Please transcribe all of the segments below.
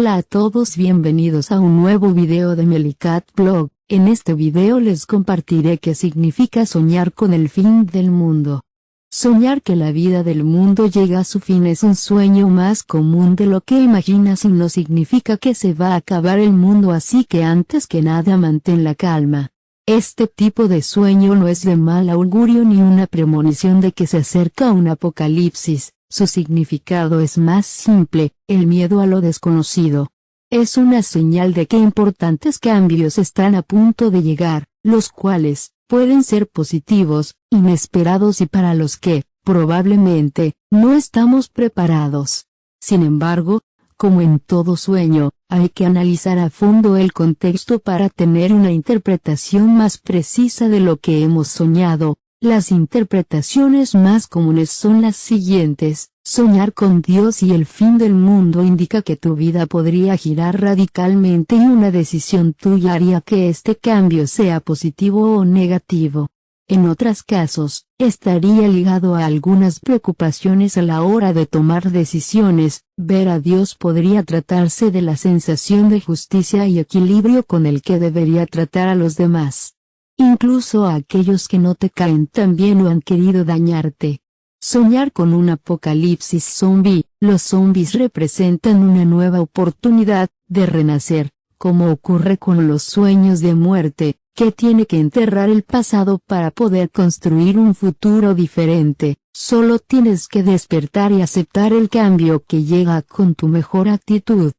Hola a todos bienvenidos a un nuevo video de Melicat Blog, en este video les compartiré qué significa soñar con el fin del mundo. Soñar que la vida del mundo llega a su fin es un sueño más común de lo que imaginas y no significa que se va a acabar el mundo así que antes que nada mantén la calma. Este tipo de sueño no es de mal augurio ni una premonición de que se acerca un apocalipsis, su significado es más simple, el miedo a lo desconocido. Es una señal de que importantes cambios están a punto de llegar, los cuales, pueden ser positivos, inesperados y para los que, probablemente, no estamos preparados. Sin embargo, como en todo sueño, hay que analizar a fondo el contexto para tener una interpretación más precisa de lo que hemos soñado, las interpretaciones más comunes son las siguientes, soñar con Dios y el fin del mundo indica que tu vida podría girar radicalmente y una decisión tuya haría que este cambio sea positivo o negativo. En otros casos, estaría ligado a algunas preocupaciones a la hora de tomar decisiones, ver a Dios podría tratarse de la sensación de justicia y equilibrio con el que debería tratar a los demás incluso a aquellos que no te caen tan bien o han querido dañarte. Soñar con un apocalipsis zombie, los zombies representan una nueva oportunidad, de renacer, como ocurre con los sueños de muerte, que tiene que enterrar el pasado para poder construir un futuro diferente, solo tienes que despertar y aceptar el cambio que llega con tu mejor actitud.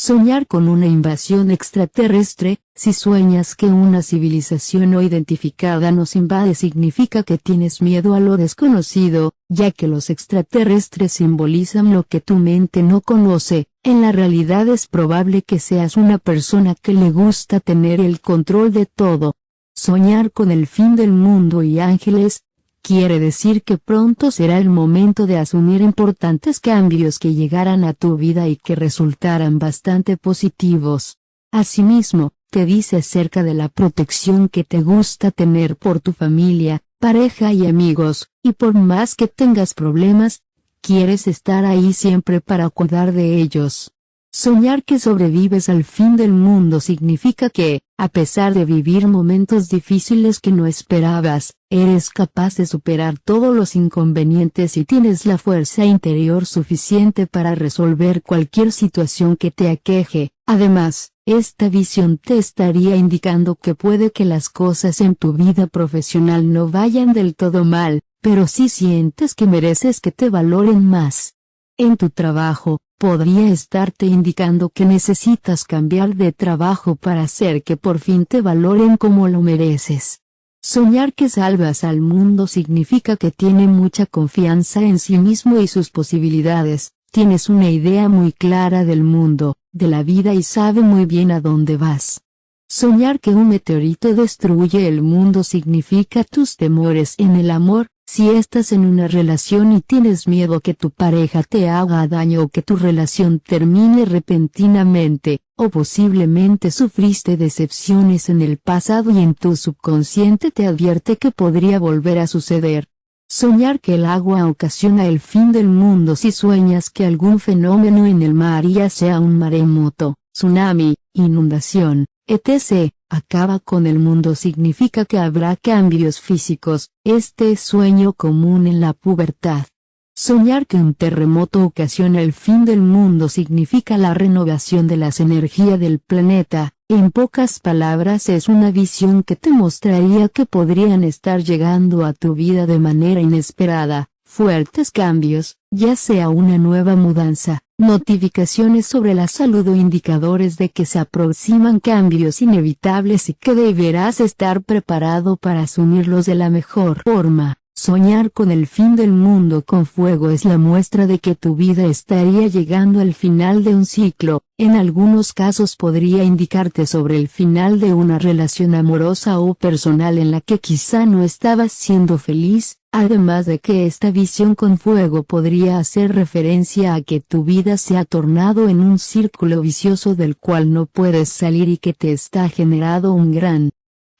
Soñar con una invasión extraterrestre, si sueñas que una civilización no identificada nos invade significa que tienes miedo a lo desconocido, ya que los extraterrestres simbolizan lo que tu mente no conoce, en la realidad es probable que seas una persona que le gusta tener el control de todo. Soñar con el fin del mundo y ángeles, quiere decir que pronto será el momento de asumir importantes cambios que llegarán a tu vida y que resultarán bastante positivos. Asimismo, te dice acerca de la protección que te gusta tener por tu familia, pareja y amigos, y por más que tengas problemas, quieres estar ahí siempre para cuidar de ellos. Soñar que sobrevives al fin del mundo significa que, a pesar de vivir momentos difíciles que no esperabas, eres capaz de superar todos los inconvenientes y tienes la fuerza interior suficiente para resolver cualquier situación que te aqueje. Además, esta visión te estaría indicando que puede que las cosas en tu vida profesional no vayan del todo mal, pero si sientes que mereces que te valoren más. En tu trabajo, podría estarte indicando que necesitas cambiar de trabajo para hacer que por fin te valoren como lo mereces. Soñar que salvas al mundo significa que tiene mucha confianza en sí mismo y sus posibilidades, tienes una idea muy clara del mundo, de la vida y sabe muy bien a dónde vas. Soñar que un meteorito destruye el mundo significa tus temores en el amor, si estás en una relación y tienes miedo que tu pareja te haga daño o que tu relación termine repentinamente, o posiblemente sufriste decepciones en el pasado y en tu subconsciente te advierte que podría volver a suceder. Soñar que el agua ocasiona el fin del mundo si sueñas que algún fenómeno en el mar ya sea un maremoto, tsunami, inundación, etc., acaba con el mundo significa que habrá cambios físicos, este es sueño común en la pubertad. Soñar que un terremoto ocasiona el fin del mundo significa la renovación de las energías del planeta, en pocas palabras es una visión que te mostraría que podrían estar llegando a tu vida de manera inesperada, fuertes cambios, ya sea una nueva mudanza, notificaciones sobre la salud o indicadores de que se aproximan cambios inevitables y que deberás estar preparado para asumirlos de la mejor forma. Soñar con el fin del mundo con fuego es la muestra de que tu vida estaría llegando al final de un ciclo, en algunos casos podría indicarte sobre el final de una relación amorosa o personal en la que quizá no estabas siendo feliz, además de que esta visión con fuego podría hacer referencia a que tu vida se ha tornado en un círculo vicioso del cual no puedes salir y que te está generando un gran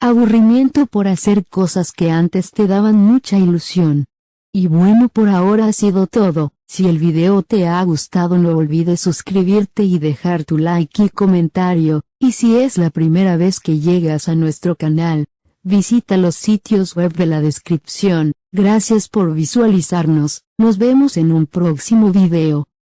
Aburrimiento por hacer cosas que antes te daban mucha ilusión. Y bueno por ahora ha sido todo, Si el video te ha gustado no olvides suscribirte y dejar tu like y comentario, y si es la primera vez que llegas a nuestro canal, visita los sitios web de la descripción, gracias por visualizarnos, nos vemos en un próximo video.